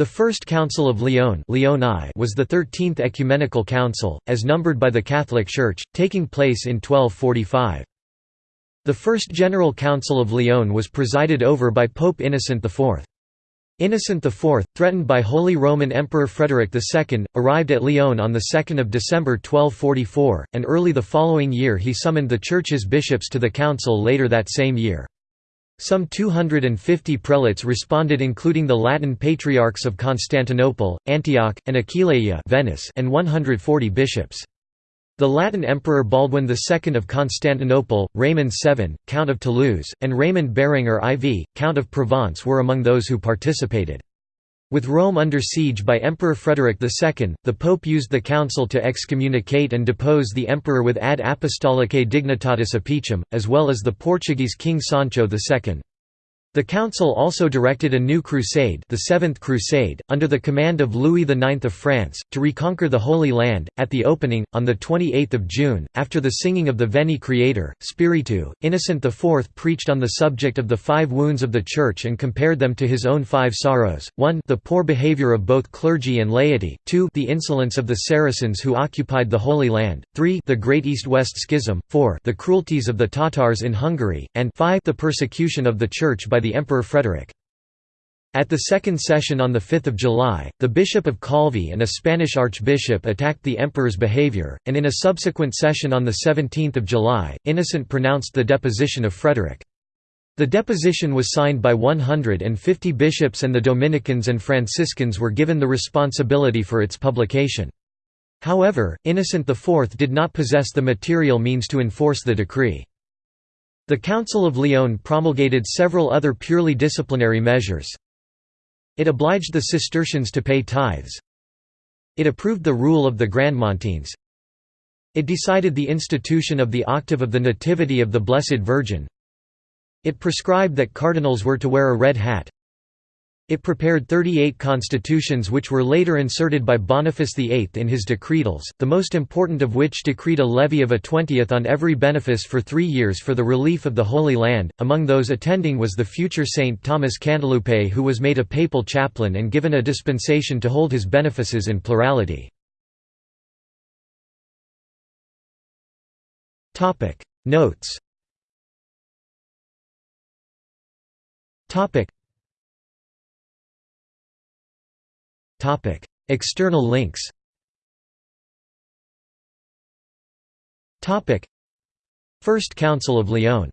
The First Council of Lyon was the thirteenth ecumenical council, as numbered by the Catholic Church, taking place in 1245. The First General Council of Lyon was presided over by Pope Innocent IV. Innocent IV, threatened by Holy Roman Emperor Frederick II, arrived at Lyon on 2 December 1244, and early the following year he summoned the Church's bishops to the council later that same year. Some 250 prelates responded including the Latin patriarchs of Constantinople, Antioch, and Aquileia Venice and 140 bishops. The Latin Emperor Baldwin II of Constantinople, Raymond VII, Count of Toulouse, and Raymond Berenger IV, Count of Provence were among those who participated. With Rome under siege by Emperor Frederick II, the Pope used the council to excommunicate and depose the emperor with ad apostolicae dignitatis apicem, as well as the Portuguese King Sancho II. The council also directed a new crusade the Seventh Crusade, under the command of Louis IX of France, to reconquer the Holy Land. At the opening, on 28 June, after the singing of the Veni Creator, Spiritus, Innocent IV preached on the subject of the five wounds of the Church and compared them to his own five sorrows, 1 the poor behaviour of both clergy and laity, 2 the insolence of the Saracens who occupied the Holy Land, 3 the Great East-West Schism, 4 the cruelties of the Tatars in Hungary, and 5 the persecution of the Church by the Emperor Frederick. At the second session on 5 July, the Bishop of Calvi and a Spanish archbishop attacked the emperor's behavior, and in a subsequent session on 17 July, Innocent pronounced the deposition of Frederick. The deposition was signed by 150 bishops and the Dominicans and Franciscans were given the responsibility for its publication. However, Innocent IV did not possess the material means to enforce the decree. The Council of Lyon promulgated several other purely disciplinary measures. It obliged the Cistercians to pay tithes. It approved the rule of the Grandmontines. It decided the institution of the octave of the Nativity of the Blessed Virgin. It prescribed that cardinals were to wear a red hat. It prepared 38 constitutions which were later inserted by Boniface VIII in his decretals, the most important of which decreed a levy of a twentieth on every benefice for three years for the relief of the Holy Land. Among those attending was the future saint Thomas Cantilupe who was made a papal chaplain and given a dispensation to hold his benefices in plurality. Notes External links First Council of Lyon